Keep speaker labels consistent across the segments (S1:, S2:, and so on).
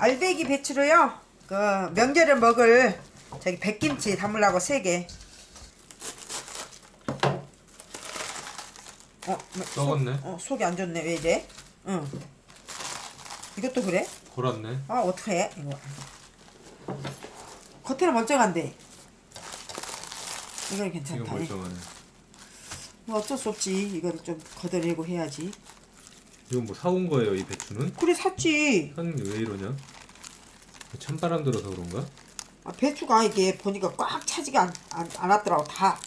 S1: 알배기 배추로요. 그 명절에 먹을 저기 백김치 담으려고 세 개. 어, 뭐,
S2: 썩었네.
S1: 어, 속이 안 좋네. 왜 이래? 응. 이것도 그래?
S2: 골았네.
S1: 아, 어떡해? 이거. 겉에는 멀쩡한데. 이건 괜찮다.
S2: 멀쩡하네.
S1: 뭐 어쩔 수 없지. 이거를 좀 걷어내고 해야지.
S2: 이건 뭐 사온 거예요, 이 배추는?
S1: 그래 샀지.
S2: 게왜 이러냐? 찬바람 들어서 그런가?
S1: 아, 배추가 이게 보니까 꽉 차지가 않, 않, 않았더라고. 다,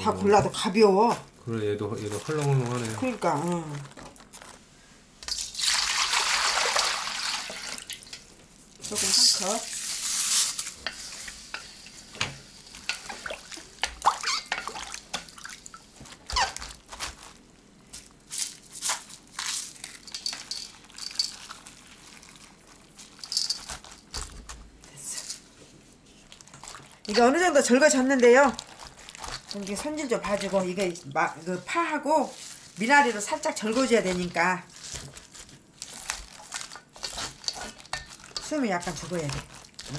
S1: 다
S2: 어.
S1: 골라도 가벼워.
S2: 그래 얘도 얘도 헐렁헐렁하네.
S1: 그러니까, 응. 조금 한 컵. 됐어. 이게 어느 정도 절거졌는데요. 이게 손질 좀 봐주고 이게 마, 그 파하고 미나리로 살짝 절거줘야 되니까 숨이 약간 죽어야 돼. 응.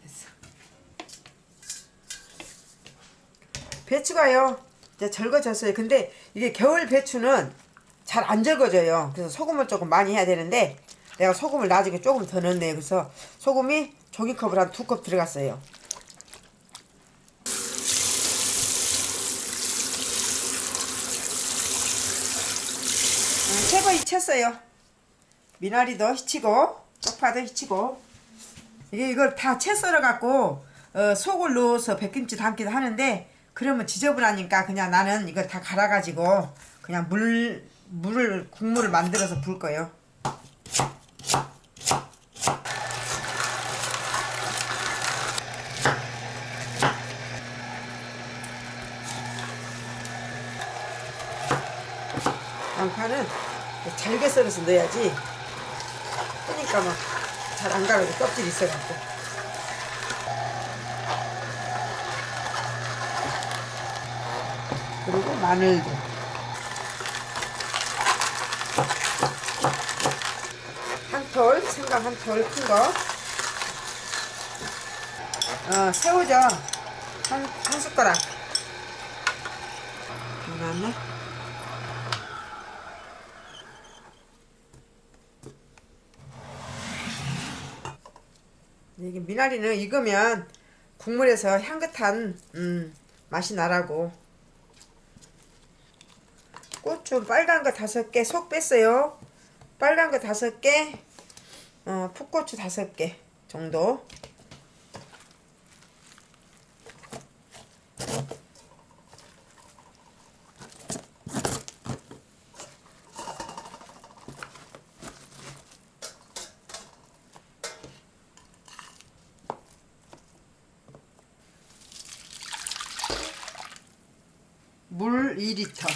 S1: 됐어. 배추가요 이제 절거졌어요. 근데 이게 겨울 배추는 잘 안 절거져요. 그래서 소금을 조금 많이 해야 되는데 내가 소금을 나중에 조금 더 넣네. 그래서 소금이 종이컵을 한 두 컵 들어갔어요. 새 거 히쳤어요. 미나리도 히치고 쪽파도 히치고 이게 이걸 다채 썰어 갖고 어, 속을 넣어서 백김치 담기도 하는데 그러면 지저분하니까 그냥 나는 이걸 다 갈아 가지고 그냥 물 물을 국물을 만들어서 부을 거예요. 양파는 잘게 썰어서 넣어야지. 그러니까 막 잘 안 가고 껍질이 있어갖고. 그리고 마늘도. 한톨 생강 한 톨 큰거. 어, 새우젓 한, 한 숟가락. 나왔네 이게 미나리는 익으면 국물에서 향긋한 음, 맛이 나라고. 고추 빨간 거 다섯 개 속 뺐어요. 빨간 거 다섯 개 어, 풋고추 다섯 개 정도 물 2리터.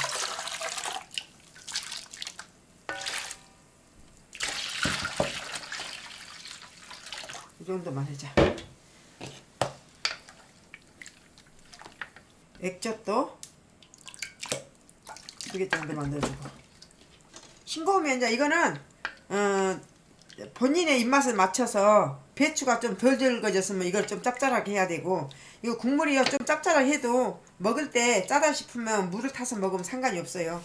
S1: 이 정도만 하자. 액젓도 두개 정도만 넣어주고. 싱거우면 이제 이거는 어, 본인의 입맛을 맞춰서 배추가 좀덜 절거졌으면 이걸 좀 짭짤하게 해야 되고 이거 국물이요 좀 짭짤하게 해도 먹을 때 짜다 싶으면 물을 타서 먹으면 상관이 없어요.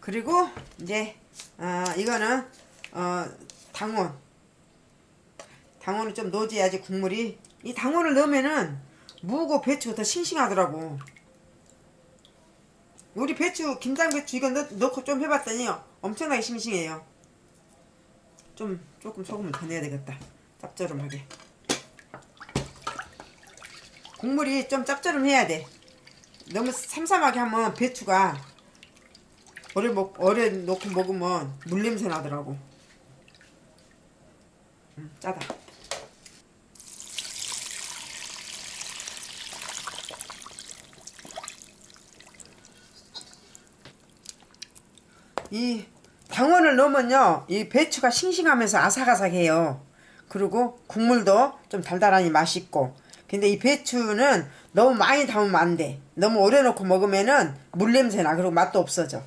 S1: 그리고 이제 어, 이거는 어, 당원 당원을 좀 넣어줘야지 국물이. 이 당원을 넣으면은 무고 배추가 더 싱싱하더라고. 우리 배추 김장 배추 이거 넣, 넣고 좀 해봤더니 엄청나게 싱싱해요. 좀 조금 소금을 더 넣어야 되겠다. 짭조름하게. 국물이 좀 짭조름해야 돼. 너무 삼삼하게 하면 배추가 오래 먹 오래 놓고 먹으면 물 냄새 나더라고. 음, 짜다. 이 당원을 넣으면요 이 배추가 싱싱하면서 아삭아삭해요. 그리고 국물도 좀 달달하니 맛있고. 근데 이 배추는 너무 많이 담으면 안돼. 너무 오래 놓고 먹으면은 물냄새나. 그리고 맛도 없어져.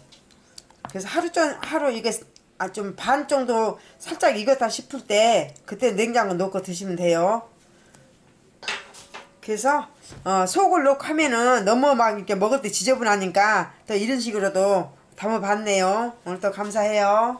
S1: 그래서 하루 전 하루 이게 아, 좀 반 정도 살짝 익었다 싶을 때 그때 냉장고 넣고 드시면 돼요. 그래서 어, 속을 넣고 하면은 너무 막 이렇게 먹을 때 지저분하니까 또 이런 식으로도 담아봤네요. 오늘 또 감사해요